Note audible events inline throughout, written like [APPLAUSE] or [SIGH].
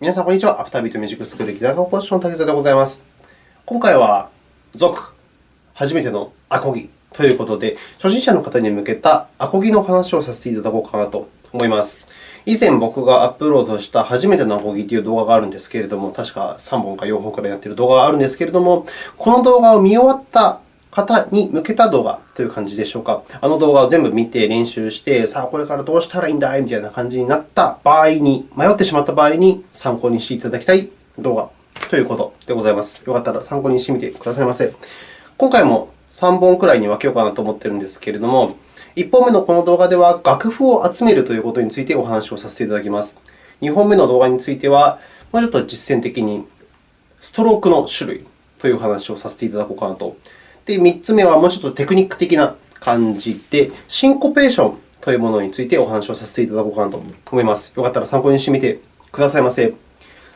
皆さん、こんにちは。アフタービートミュージックスクールギター科講師の竹澤でございます。今回は、続、初めてのアコギということで、初心者の方に向けたアコギの話をさせていただこうかなと思います。以前、僕がアップロードした初めてのアコギという動画があるんですけれども、確か3本か4本くらいやっている動画があるんですけれども、この動画を見終わった方に向けた動画という感じでしょうか。あの動画を全部見て練習して、さあ、これからどうしたらいいんだいみたいな感じになった場合に、迷ってしまった場合に参考にしていただきたい動画ということでございます。よかったら参考にしてみてくださいませ。今回も3本くらいに分けようかなと思っているんですけれども、1本目のこの動画では楽譜を集めるということについてお話をさせていただきます。2本目の動画については、もうちょっと実践的にストロークの種類というお話をさせていただこうかなとで、3つ目はもうちょっとテクニック的な感じで、シンコペーションというものについてお話をさせていただこうかなと思います。よかったら参考にしてみてくださいませ。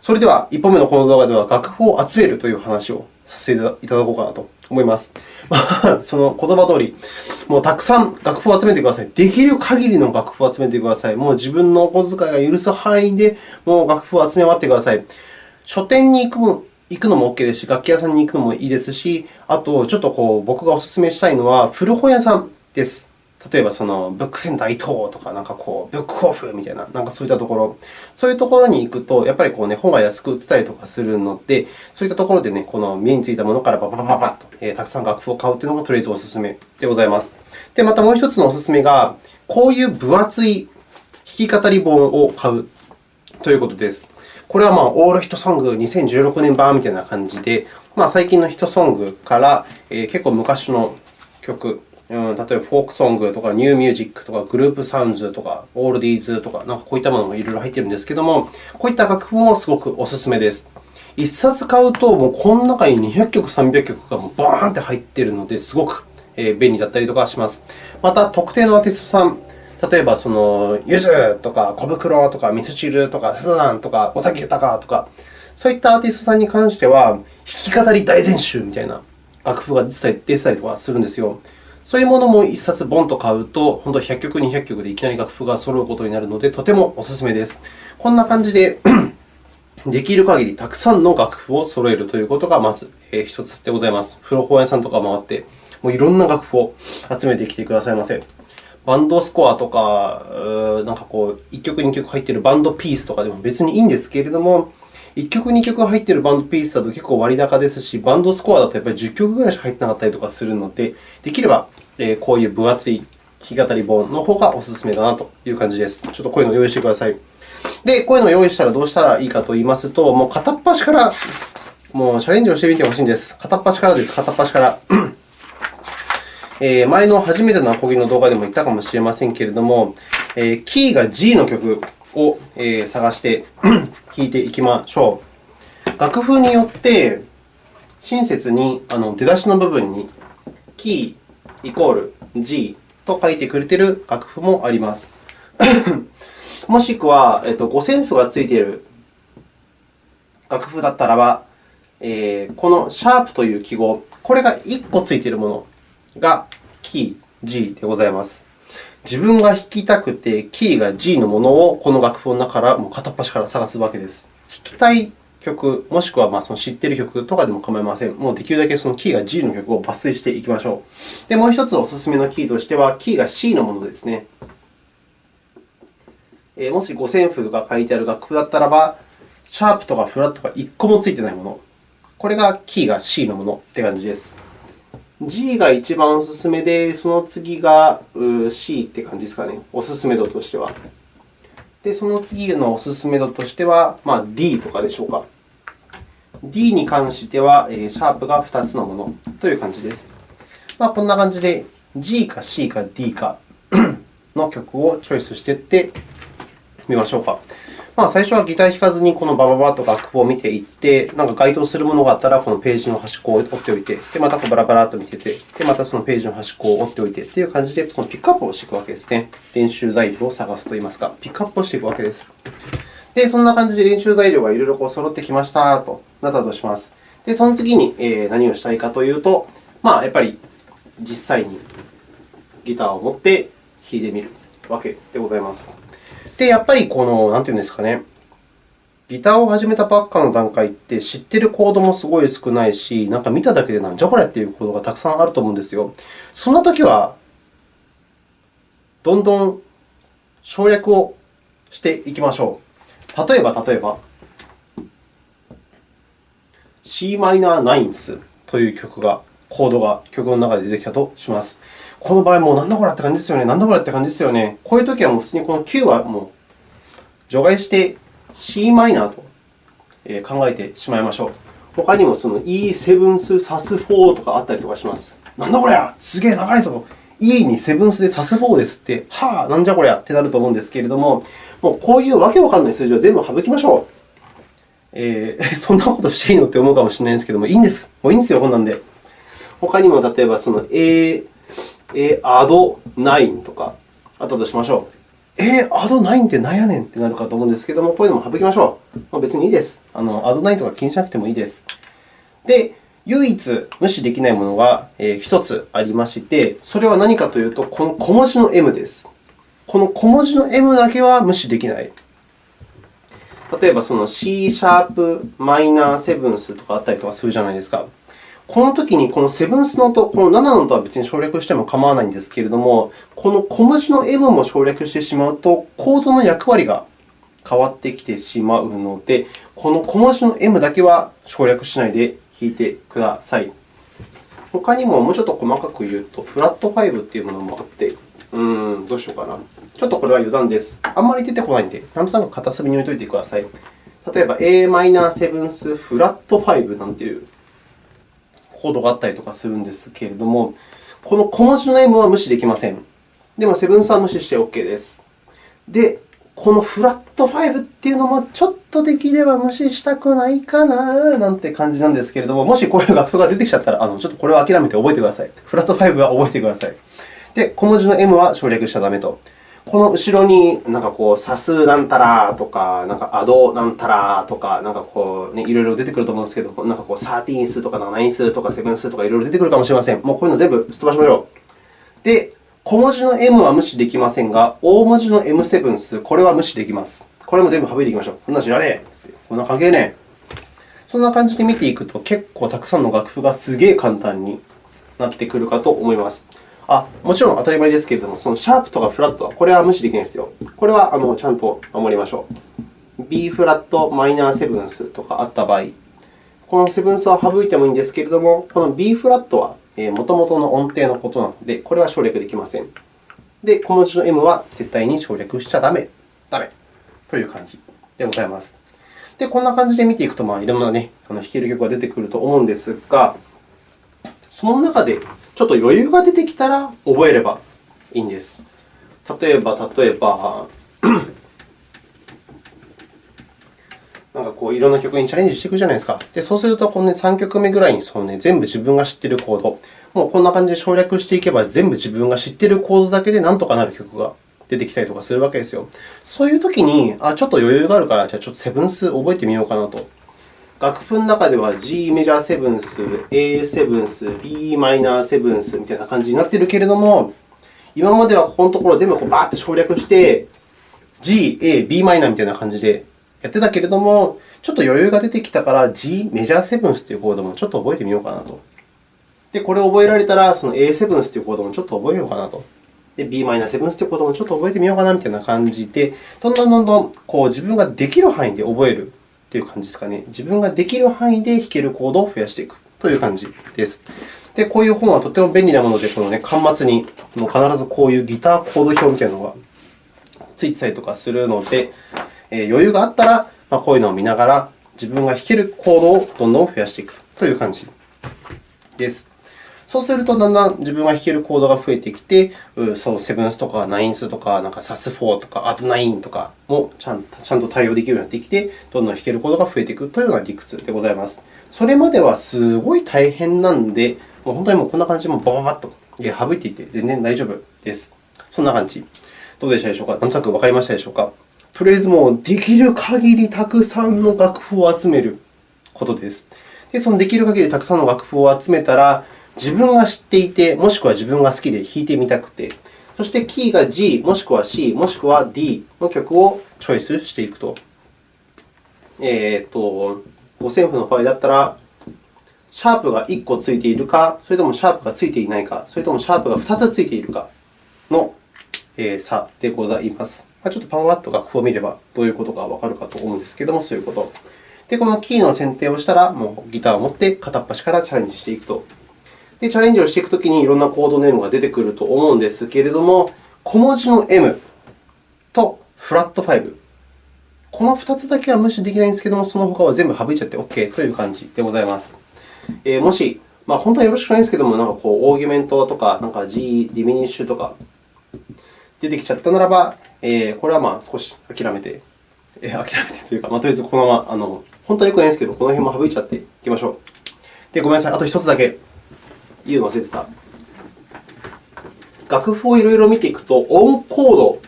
それでは、1本目のこの動画では、楽譜を集めるという話をさせていただこうかなと思います。その言葉通り、もうたくさん楽譜を集めてください。できる限りの楽譜を集めてください。もう自分のお小遣いが許す範囲で、もう楽譜を集め終わってください。書店に行く行くのも OK ですし、楽器屋さんに行くのもいいですし、あと、ちょっとこう僕がお勧めしたいのは、古本屋さんです。例えば、そのブックセンター伊藤とか、なんかこう、ブックオフみたいな、なんかそういったところ、そういうところに行くと、やっぱりこう、ね、本が安く売ってたりとかするので、そういったところで、ね、この目についたものからバババババッと、え、たくさん楽譜を買うというのがとりあえずお勧めでございます。で、またもう一つのお勧めが、こういう分厚い弾き語り本を買うということです。これはまあオールヒットソング2016年版みたいな感じで、まあ、最近のヒットソングから、えー、結構昔の曲、うん、例えばフォークソングとかニューミュージックとかグループサウンズとかオールディーズとか、なんかこういったものがいろいろ入っているんですけども、こういった楽譜もすごくお勧めです。1冊買うと、もうこの中に200曲、300曲がもうバーンって入っているので、すごく便利だったりとかします。また、特定のアーティストさん、例えば、その、ゆずとか小袋とかみそ汁とかサザンとか尾崎豊とか、そういったアーティストさんに関しては、弾き語り大全集みたいな楽譜が出てたり出てたりとかするんですよ。そういうものも1冊ボンと買うと、本当100曲、200曲でいきなり楽譜が揃うことになるので、とてもお勧めです。こんな感じで [CLEARS THROAT] できる限りたくさんの楽譜を揃えるということがまず1つでございます。古本屋さんとか回って、もういろんな楽譜を集めてきてくださいませ。バンドスコアとか、なんかこう1曲、2曲入っているバンドピースとかでも別にいいんですけれども、1曲、2曲入っているバンドピースだと結構割高ですし、バンドスコアだとやっぱり10曲ぐらいしか入ってなかったりとかするので、できればこういう分厚い弾き語り本の方がお勧めだなという感じです。ちょっとこういうのを用意してください。で、こういうのを用意したらどうしたらいいかといいますと、もう片っ端からもうチャレンジをしてみてほしいんです。片っ端からです。片っ端から。前の初めてのアコギの動画でも言ったかもしれませんけれども、キーが G の曲を探して [CLEARS THROAT] 弾いていきましょう。楽譜によって親切に出だしの部分にキーイコール G と書いてくれている楽譜もあります。[CLEARS THROAT] もしくは、えっと五線譜がついている楽譜だったらば、このシャープという記号、これが1個ついているものがキー G でございます。自分が弾きたくて、キーが G のものをこの楽譜の中からもう片っ端から探すわけです。弾きたい曲、もしくはまその知っている曲とかでも構いません。もうできるだけそのキーが G の曲を抜粋していきましょう。で、もう1つお勧めのキーとしては、キーが C のものですね。もし五線譜が書いてある楽譜だったらば、シャープとかフラットが1個もついていないもの。これがキーが C のものという感じです。G が一番おすすめで、その次が C って感じですかね、おすすめ度としては。で、その次のおすすめ度としては、まあ、D とかでしょうか。D に関しては、シャープが2つのものという感じです。まあ、こんな感じで G か C か D かの曲をチョイスしていってみましょうか。まあ、最初はギター弾かずにこのバババッと楽譜を見ていって、なんか該当するものがあったら、このページの端っこを折っておいて、でまたこうバラバラと見てて、でまたそのページの端っこを折っておいてという感じで、そのピックアップをしていくわけですね。練習材料を探すといいますか、ピックアップをしていくわけです。で、そんな感じで練習材料がいろいろこう揃ってきましたとなったとします。で、その次に何をしたいかというと、まあ、やっぱり実際にギターを持って弾いてみるわけでございます。で、やっぱりこの、なんていうんですかね、ギターを始めたばっかの段階って知ってるコードもすごい少ないし、なんか見ただけでなんじゃこれっていうコードがたくさんあると思うんですよ。そんなときは、どんどん省略をしていきましょう。例えば、例えば、Cm9th という曲が、コードが曲の中で出てきたとします。この場合、もうなんだこれって感じですよね。なんだこれって感じですよね。こういうときはもう普通にこの9はもう除外して Cm と考えてしまいましょう。他にもその E7 スサス4とかあったりとかします。なんだこりゃすげえ長いぞ E にセブンスでサス4ですって、はあ、なんじゃこりゃってなると思うんですけれども、もうこういうわけわかんない数字を全部省きましょう。えー、[LAUGHS] そんなことしていいのって思うかもしれないんですけども、いいんです。もういいんですよ、こんなんで。他にも例えば、その A、A、アド9とかあったとしましょう。えー、アド9って何やねんってなるかと思うんですけども、こういうのも省きましょう。まあ、別にいいです。あのアド9とか気にしなくてもいいです。で、唯一無視できないものが1つありまして、それは何かというと、この小文字の M です。この小文字の M だけは無視できない。例えば、その C シャープマイナーセブンスとかあったりとかするじゃないですか。このときに、このセブンスの音、この7の音は別に省略しても構わないんですけれども、この小文字の M も省略してしまうと、コードの役割が変わってきてしまうので、この小文字の M だけは省略しないで弾いてください。他にももうちょっと細かく言うと、フラット5というものもあって、うーん、どうしようかな。ちょっとこれは余談です。あんまり出てこないので、なんとなく片隅に置いておいてください。例えば、Am7 フラット5なんていうコードがあったりとかするんですけれども、この小文字の M は無視できません。でも、セブンスは無視して OK です。で、このフラット5っていうのもちょっとできれば無視したくないかななんて感じなんですけれども、もしこういう楽譜が出てきちゃったら、あのちょっとこれは諦めて覚えてください。フラット5は覚えてください。で、小文字の M は省略しちゃダメと。この後ろになんかこう、差数なんたらとか、なんかアドなんたらとか、なんかこう、ね、いろいろ出てくると思うんですけど、なんかこう、13数とか9数とか7数とかいろいろ出てくるかもしれません。もうこういうの全部すっ飛ばしましょう。で、小文字の M は無視できませんが、大文字の M7 数、これは無視できます。これも全部省いていきましょう。こんなの知らねえつってこんな関係ねえ。そんな感じで見ていくと、結構たくさんの楽譜がすげえ簡単になってくるかと思います。あ、もちろん当たり前ですけれども、そのシャープとかフラットは、これは無視できないですよ。これはあのちゃんと守りましょう。B フラットマイナーセブンスとかあった場合、このセブンスは省いてもいいんですけれども、この B フラットはもともとの音程のことなので、これは省略できません。で、小文字の M は絶対に省略しちゃダメ、ダメという感じでございます。で、こんな感じで見ていくと、まあ、いろんな、ね、あの弾ける曲が出てくると思うんですが、その中でちょっと余裕が出てきたら覚えればいいんです。例えば、例えば、なんかこういろんな曲にチャレンジしていくじゃないですか。でそうすると、この、ね、3曲目ぐらいにその、ね、全部自分が知っているコード、もうこんな感じで省略していけば、全部自分が知っているコードだけでなんとかなる曲が出てきたりとかするわけですよ。そういうときに、あ、ちょっと余裕があるから、じゃあちょっとセブンス覚えてみようかなと。楽譜の中では G メジャーセブンス、A セブンス、B マイナーセブンスみたいな感じになっているけれども、今まではここのところ全部こうバーッと省略して、G、A、B マイナーみたいな感じでやってたけれども、ちょっと余裕が出てきたから、G メジャーセブンスというコードもちょっと覚えてみようかなと。で、これを覚えられたら、その A セブンスというコードもちょっと覚えようかなと。で、B マイナーセブンスというコードもちょっと覚えてみようかなみたいな感じで、どんどんどんどんこう自分ができる範囲で覚えるという感じですかね。自分ができる範囲で弾けるコードを増やしていくという感じです。で、こういう本はとても便利なもので、このね、端末に必ずこういうギターコード表みたいなのがついてたりとかするので、えー、余裕があったら、まあ、こういうのを見ながら自分が弾けるコードをどんどん増やしていくという感じです。そうすると、だんだん自分が弾けるコードが増えてきて、そのセブンスとかナインスとか、なんかサス4とか、アドナインとかもちゃんちゃんと対応できるようになってきて、どんどん弾けるコードが増えていくというような理屈でございます。それまではすごい大変なんで、もう本当にもうこんな感じでバババッと省いていて全然大丈夫です。そんな感じ。どうでしたでしょうか？なんとなくわかりましたでしょうか？とりあえずもうできる限りたくさんの楽譜を集めることです。で、そのできる限りたくさんの楽譜を集めたら、自分が知っていて、もしくは自分が好きで弾いてみたくて、そしてキーが G、もしくは C、もしくは D の曲をチョイスしていくと。えー、と五線譜の場合だったら、シャープが1個ついているか、それともシャープがついていないか、それともシャープが2つついているかの差でございます。ちょっとパワーット楽譜を見ればどういうことがわかるかと思うんですけれども、そういうこと。で、このキーの選定をしたら、もうギターを持って片っ端からチャレンジしていくと。で、チャレンジをしていくときにいろんなコードネームが出てくると思うんですけれども、小文字の M とフラット5。この2つだけは無視できないんですけれども、その他は全部省いちゃって OK という感じでございます。えー、もし、まあ、本当はよろしくないんですけれども、なんかこうオーギュメントとか、なんか G、ディミニッシュとか出てきちゃったならば、えー、これはまあ少し諦めて、えー、諦めてというか、まあ、とりあえずこのまま、あの本当はよくないんですけど、この辺も省いちゃっていきましょう。で、ごめんなさい、あと1つだけ言うの忘れてた。楽譜をいろいろ見ていくと、オンコード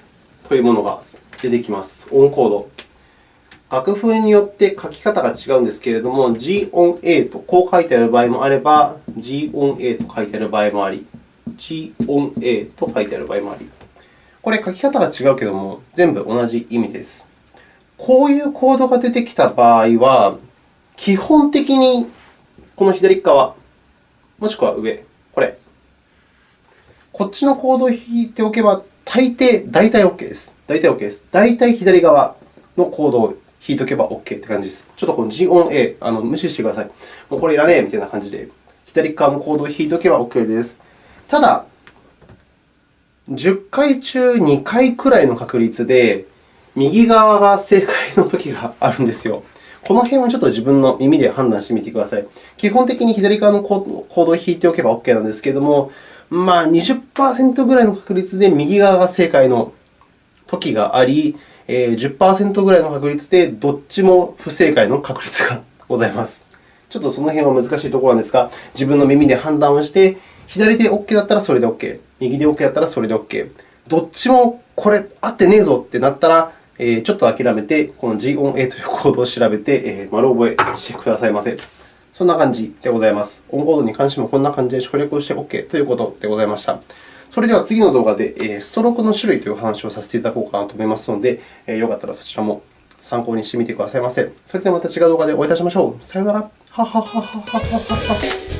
というものが出てきます。オンコード。楽譜によって書き方が違うんですけれども、G 音 A とこう書いてある場合もあれば、G 音 A と書いてある場合もあり、G 音 A と書いてある場合もあり。これ、書き方が違うけれども、全部同じ意味です。こういうコードが出てきた場合は、基本的にこの左側、もしくは上、これ。こっちのコードを弾いておけば、大抵、大体 OK です。大体 OK です。大体左側のコードを弾いておけば OK って感じです。ちょっとこの G 音 A、あの無視してください。もうこれいらねえみたいな感じで、左側のコードを弾いておけば OK です。ただ、10回中2回くらいの確率で、右側が正解のときがあるんですよ。この辺はちょっと自分の耳で判断してみてください。基本的に左側のコードを弾いておけば OK なんですけれども、まあ、20%ぐらいの確率で右側が正解のときがあり、10%ぐらいの確率でどっちも不正解の確率がございます。ちょっとその辺は難しいところなんですが、自分の耳で判断をして、左で OK だったらそれで OK、右で OK だったらそれで OK、どっちもこれ合ってねえぞってなったら、えちょっと諦めて、この G 音 A というコードを調べて、え丸覚えしてくださいませ。そんな感じでございます。オンコードに関してもこんな感じで省略をして OK ということでございました。それでは次の動画でストロークの種類という話をさせていただこうかなと思いますので、よかったらそちらも参考にしてみてくださいませ。それではまた違う動画でお会いいたしましょう。さようなら。ははははははは。